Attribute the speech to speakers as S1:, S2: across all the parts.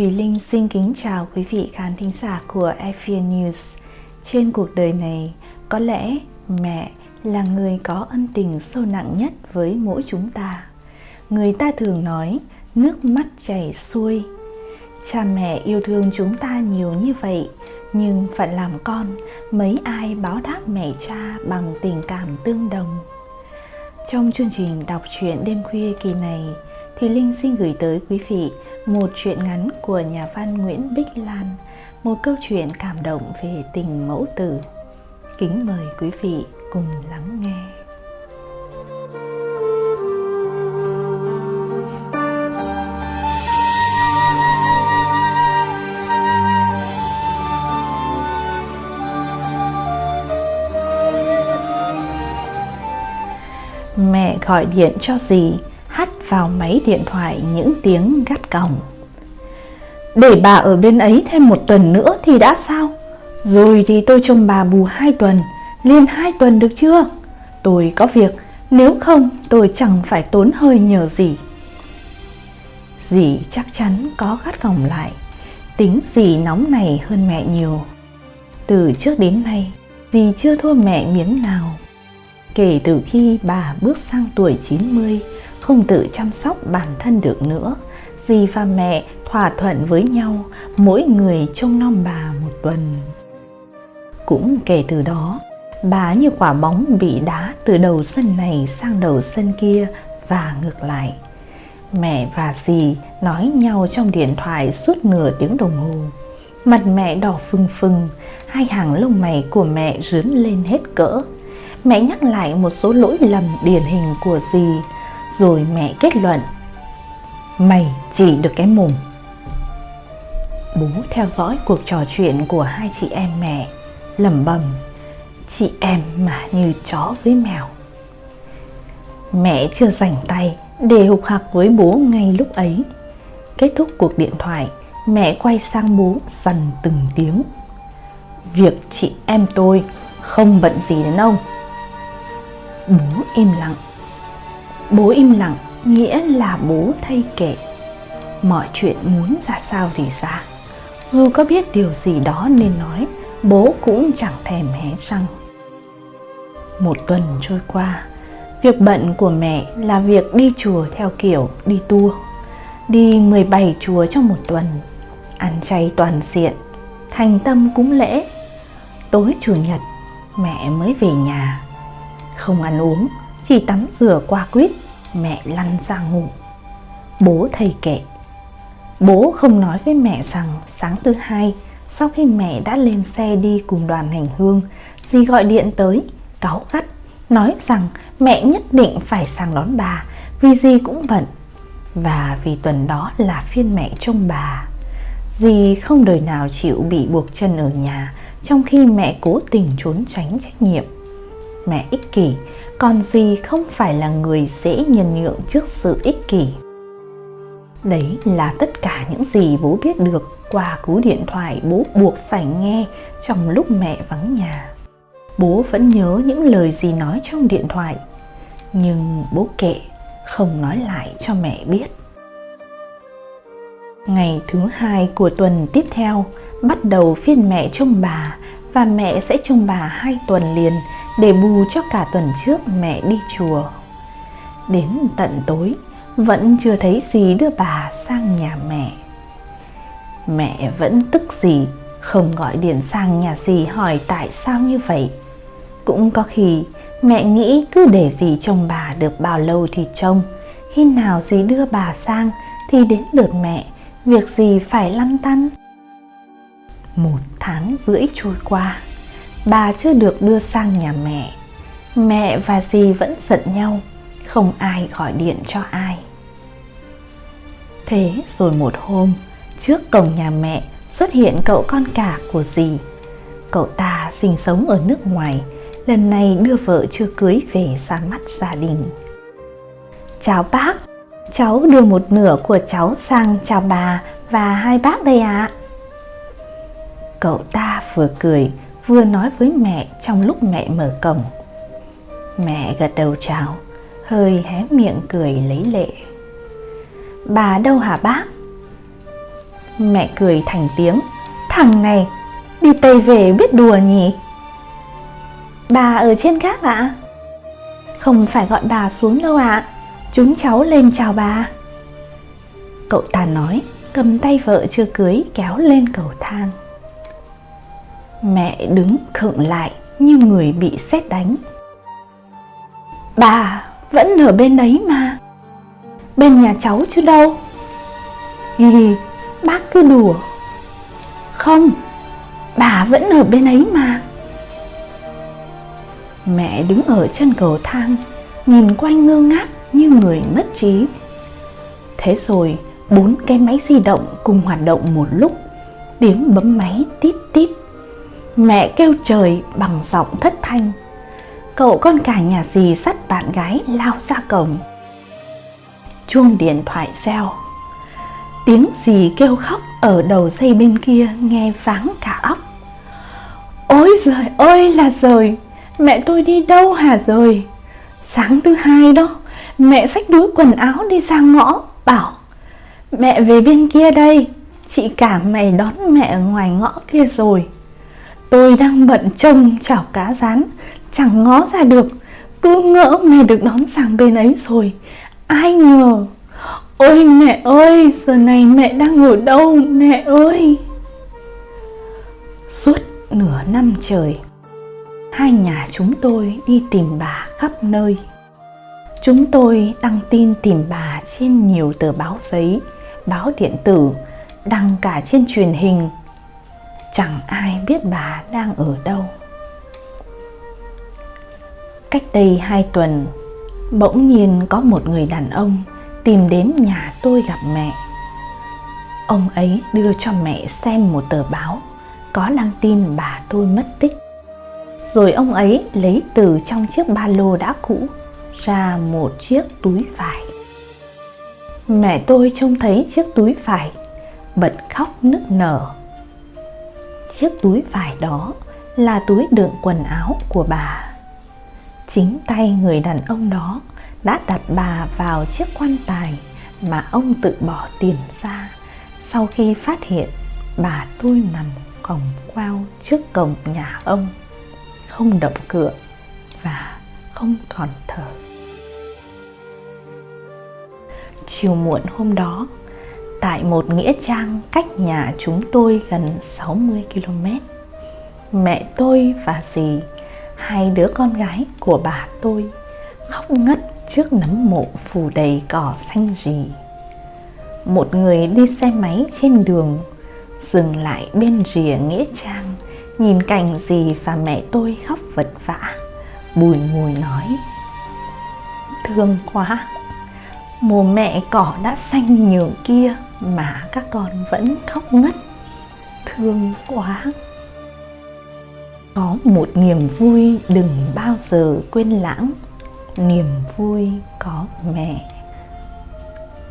S1: Thùy Linh xin kính chào quý vị khán thính giả của FVN News. Trên cuộc đời này, có lẽ mẹ là người có ân tình sâu nặng nhất với mỗi chúng ta. Người ta thường nói, nước mắt chảy xuôi. Cha mẹ yêu thương chúng ta nhiều như vậy, nhưng phận làm con, mấy ai báo đáp mẹ cha bằng tình cảm tương đồng. Trong chương trình đọc truyện đêm khuya kỳ này, Thùy Linh xin gửi tới quý vị một chuyện ngắn của nhà văn Nguyễn Bích Lan, một câu chuyện cảm động về tình mẫu tử. Kính mời quý vị cùng lắng nghe. Mẹ gọi điện cho dì vào máy điện thoại những tiếng gắt cổng Để bà ở bên ấy thêm một tuần nữa thì đã sao? Rồi thì tôi trông bà bù hai tuần, liên hai tuần được chưa? Tôi có việc, nếu không tôi chẳng phải tốn hơi nhờ gì. Dì chắc chắn có gắt gỏng lại, tính dì nóng này hơn mẹ nhiều. Từ trước đến nay, dì chưa thua mẹ miếng nào. Kể từ khi bà bước sang tuổi 90, không tự chăm sóc bản thân được nữa, dì và mẹ thỏa thuận với nhau mỗi người trông nom bà một tuần. Cũng kể từ đó, bà như quả bóng bị đá từ đầu sân này sang đầu sân kia và ngược lại. Mẹ và dì nói nhau trong điện thoại suốt nửa tiếng đồng hồ. Mặt mẹ đỏ phừng phừng, hai hàng lông mày của mẹ rướn lên hết cỡ. Mẹ nhắc lại một số lỗi lầm điển hình của dì, rồi mẹ kết luận, Mày chỉ được cái mồm. Bố theo dõi cuộc trò chuyện của hai chị em mẹ, lẩm bẩm, Chị em mà như chó với mèo. Mẹ chưa rảnh tay để hục hạc với bố ngay lúc ấy. Kết thúc cuộc điện thoại, Mẹ quay sang bố dần từng tiếng, Việc chị em tôi không bận gì đến ông. Bố im lặng. Bố im lặng, nghĩa là bố thay kệ. Mọi chuyện muốn ra sao thì ra. Dù có biết điều gì đó nên nói, Bố cũng chẳng thèm hé răng. Một tuần trôi qua, Việc bận của mẹ là việc đi chùa theo kiểu đi tour. Đi 17 chùa trong một tuần, Ăn chay toàn diện, Thành tâm cúng lễ. Tối chủ nhật, mẹ mới về nhà. Không ăn uống chỉ tắm rửa qua quýt, mẹ lăn ra ngủ. Bố thầy kể, bố không nói với mẹ rằng sáng thứ hai, sau khi mẹ đã lên xe đi cùng đoàn hành hương, dì gọi điện tới, cáu gắt, nói rằng mẹ nhất định phải sang đón bà, vì dì cũng bận, và vì tuần đó là phiên mẹ trông bà. Dì không đời nào chịu bị buộc chân ở nhà trong khi mẹ cố tình trốn tránh trách nhiệm mẹ ích kỷ, còn gì không phải là người dễ nhân nhượng trước sự ích kỷ. Đấy là tất cả những gì bố biết được qua cú điện thoại bố buộc phải nghe trong lúc mẹ vắng nhà. Bố vẫn nhớ những lời gì nói trong điện thoại, nhưng bố kệ không nói lại cho mẹ biết. Ngày thứ hai của tuần tiếp theo, bắt đầu phiên mẹ trông bà và mẹ sẽ trông bà hai tuần liền để bù cho cả tuần trước mẹ đi chùa. Đến tận tối, vẫn chưa thấy gì đưa bà sang nhà mẹ. Mẹ vẫn tức gì, không gọi điện sang nhà gì hỏi tại sao như vậy. Cũng có khi mẹ nghĩ cứ để gì trông bà được bao lâu thì trông, khi nào gì đưa bà sang thì đến lượt mẹ, việc gì phải lăn tăn. Một tháng rưỡi trôi qua, bà chưa được đưa sang nhà mẹ. Mẹ và dì vẫn giận nhau, không ai gọi điện cho ai. Thế rồi một hôm, trước cổng nhà mẹ xuất hiện cậu con cả của dì. Cậu ta sinh sống ở nước ngoài, lần này đưa vợ chưa cưới về ra mắt gia đình. Chào bác, cháu đưa một nửa của cháu sang chào bà và hai bác đây ạ. À. Cậu ta vừa cười vừa nói với mẹ trong lúc mẹ mở cổng. Mẹ gật đầu chào, hơi hé miệng cười lấy lệ. Bà đâu hả bác? Mẹ cười thành tiếng. Thằng này, đi Tây về biết đùa nhỉ? Bà ở trên gác ạ? À? Không phải gọi bà xuống đâu ạ. À. Chúng cháu lên chào bà. Cậu ta nói, cầm tay vợ chưa cưới kéo lên cầu thang. Mẹ đứng khựng lại như người bị sét đánh. Bà vẫn ở bên đấy mà. Bên nhà cháu chứ đâu. Hi hi, bác cứ đùa. Không, bà vẫn ở bên ấy mà. Mẹ đứng ở chân cầu thang, nhìn quanh ngơ ngác như người mất trí. Thế rồi, bốn cái máy di động cùng hoạt động một lúc, tiếng bấm máy tít tít. Mẹ kêu trời bằng giọng thất thanh. Cậu con cả nhà dì sắt bạn gái lao ra cổng. Chuông điện thoại reo. Tiếng dì kêu khóc ở đầu dây bên kia nghe váng cả óc. Ôi giời ơi là rồi, mẹ tôi đi đâu hả rồi? Sáng thứ hai đó, mẹ xách đứa quần áo đi ra ngõ, bảo Mẹ về bên kia đây, chị cả mày đón mẹ ở ngoài ngõ kia rồi. Tôi đang bận trông chảo cá rán, chẳng ngó ra được, cứ ngỡ mẹ được đón sang bên ấy rồi. Ai ngờ, ôi mẹ ơi, giờ này mẹ đang ở đâu mẹ ơi? Suốt nửa năm trời, hai nhà chúng tôi đi tìm bà khắp nơi. Chúng tôi đăng tin tìm bà trên nhiều tờ báo giấy, báo điện tử, đăng cả trên truyền hình. Chẳng ai biết bà đang ở đâu. Cách đây hai tuần, bỗng nhiên có một người đàn ông tìm đến nhà tôi gặp mẹ. Ông ấy đưa cho mẹ xem một tờ báo có đăng tin bà tôi mất tích. Rồi ông ấy lấy từ trong chiếc ba lô đã cũ ra một chiếc túi vải. Mẹ tôi trông thấy chiếc túi vải, bật khóc nức nở. Chiếc túi vải đó là túi đựng quần áo của bà. Chính tay người đàn ông đó đã đặt bà vào chiếc quan tài mà ông tự bỏ tiền ra sau khi phát hiện, bà tôi nằm còng quao trước cổng nhà ông, không động cửa và không còn thở chiều muộn hôm đó tại một nghĩa trang cách nhà chúng tôi gần 60 km. Mẹ tôi và dì, hai đứa con gái của bà tôi, khóc ngất trước nấm mộ phủ đầy cỏ xanh rì. Một người đi xe máy trên đường, dừng lại bên rìa nghĩa trang, nhìn cảnh dì và mẹ tôi khóc vật vã, bùi ngùi nói, thương quá mùa mẹ cỏ đã xanh nhường kia mà các con vẫn khóc ngất, thương quá. Có một niềm vui đừng bao giờ quên lãng. Niềm vui có mẹ.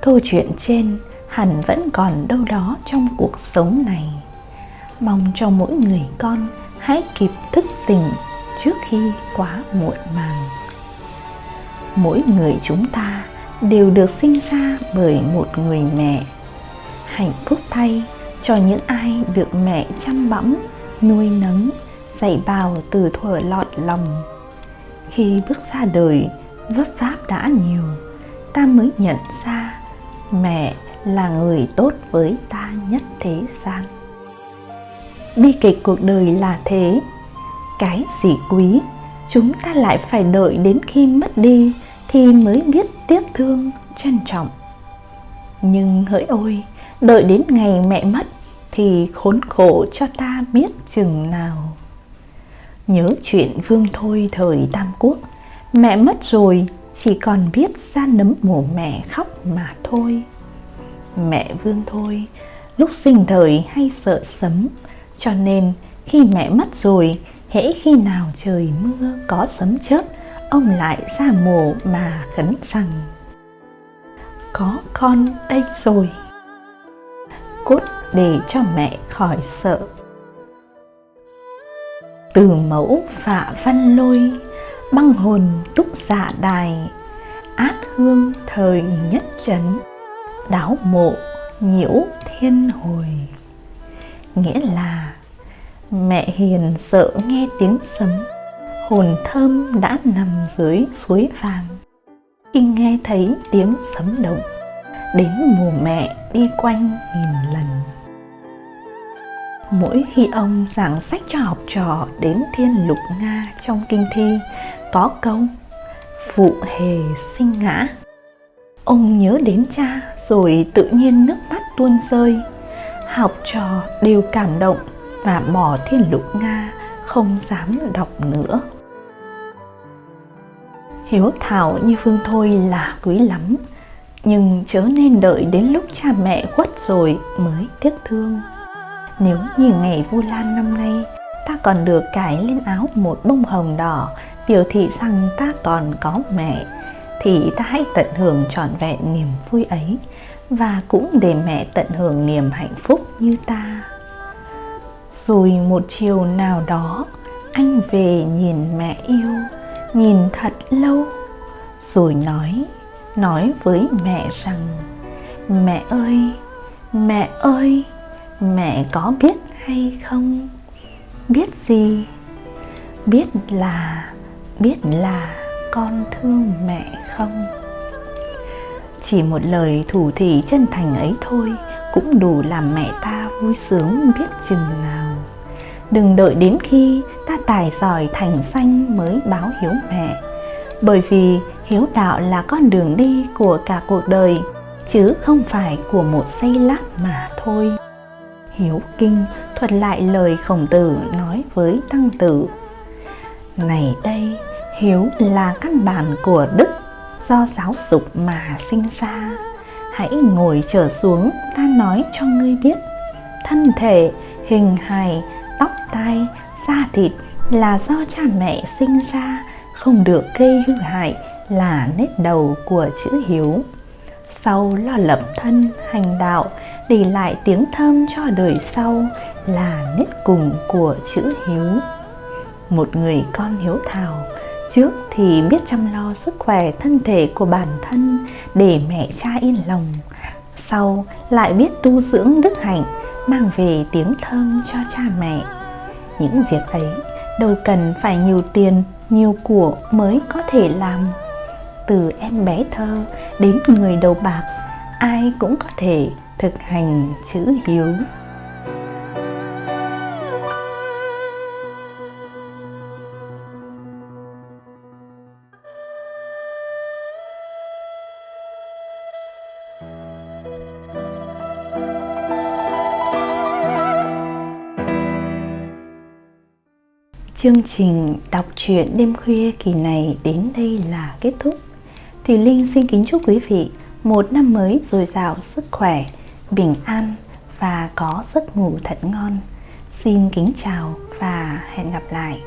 S1: Câu chuyện trên hẳn vẫn còn đâu đó trong cuộc sống này. Mong cho mỗi người con hãy kịp thức tỉnh trước khi quá muộn màng. Mỗi người chúng ta đều được sinh ra bởi một người mẹ hạnh phúc thay cho những ai được mẹ chăm bẵm, nuôi nấng, dạy bào từ thuở lọt lòng. Khi bước ra đời, vấp váp đã nhiều, ta mới nhận ra mẹ là người tốt với ta nhất thế gian. Bi kịch cuộc đời là thế, cái gì quý, chúng ta lại phải đợi đến khi mất đi thì mới biết tiếc thương, trân trọng. Nhưng hỡi ôi đợi đến ngày mẹ mất thì khốn khổ cho ta biết chừng nào. Nhớ chuyện vương thôi thời tam quốc, mẹ mất rồi chỉ còn biết ra nấm mồ mẹ khóc mà thôi. Mẹ vương thôi, lúc sinh thời hay sợ sấm, cho nên khi mẹ mất rồi, hễ khi nào trời mưa có sấm chớp, ông lại ra mồ mà khấn rằng, có con đây rồi cốt để cho mẹ khỏi sợ. Từ mẫu phạ văn lôi, băng hồn túc dạ đài, át hương thời nhất chấn đáo mộ nhiễu thiên hồi. Nghĩa là mẹ hiền sợ nghe tiếng sấm, hồn thơm đã nằm dưới suối vàng. Khi nghe thấy tiếng sấm động đến mùa mẹ đi quanh nghìn lần. Mỗi khi ông giảng sách cho học trò đến thiên lục nga trong kinh thi, có câu, phụ hề sinh ngã. Ông nhớ đến cha rồi tự nhiên nước mắt tuôn rơi. Học trò đều cảm động và bỏ thiên lục nga không dám đọc nữa. Hiếu thảo như phương thôi là quý lắm nhưng chớ nên đợi đến lúc cha mẹ khuất rồi mới tiếc thương. Nếu như ngày Vu Lan năm nay, ta còn được cài lên áo một bông hồng đỏ, biểu thị rằng ta còn có mẹ, thì ta hãy tận hưởng trọn vẹn niềm vui ấy, và cũng để mẹ tận hưởng niềm hạnh phúc như ta. Rồi một chiều nào đó, anh về nhìn mẹ yêu, nhìn thật lâu, rồi nói nói với mẹ rằng, mẹ ơi mẹ ơi, mẹ có biết hay không? Biết gì? Biết là biết là con thương mẹ không? Chỉ một lời thủ thỉ chân thành ấy thôi cũng đủ làm mẹ ta vui sướng biết chừng nào. Đừng đợi đến khi ta tài giỏi thành danh mới báo hiếu mẹ. Bởi vì hiếu đạo là con đường đi của cả cuộc đời, chứ không phải của một giây lát mà thôi. Hiếu kinh thuật lại lời khổng tử nói với tăng tử, này đây, hiếu là căn bản của đức, do giáo dục mà sinh ra. Hãy ngồi trở xuống, ta nói cho ngươi biết. Thân thể, hình hài, tóc tai, da thịt là do cha mẹ sinh ra, không được gây hư hại là nét đầu của chữ hiếu. Sau lo lập thân hành đạo, để lại tiếng thơm cho đời sau là nét cùng của chữ hiếu. Một người con hiếu thảo, trước thì biết chăm lo sức khỏe thân thể của bản thân để mẹ cha yên lòng. Sau lại biết tu dưỡng đức hạnh, mang về tiếng thơm cho cha mẹ. Những việc ấy đâu cần phải nhiều tiền, nhiều của mới có thể làm từ em bé thơ đến người đầu bạc, ai cũng có thể thực hành chữ hiếu Chương trình đọc truyện đêm khuya kỳ này đến đây là kết thúc. Thùy Linh xin kính chúc quý vị một năm mới dồi dào sức khỏe, bình an và có giấc ngủ thật ngon. Xin kính chào và hẹn gặp lại.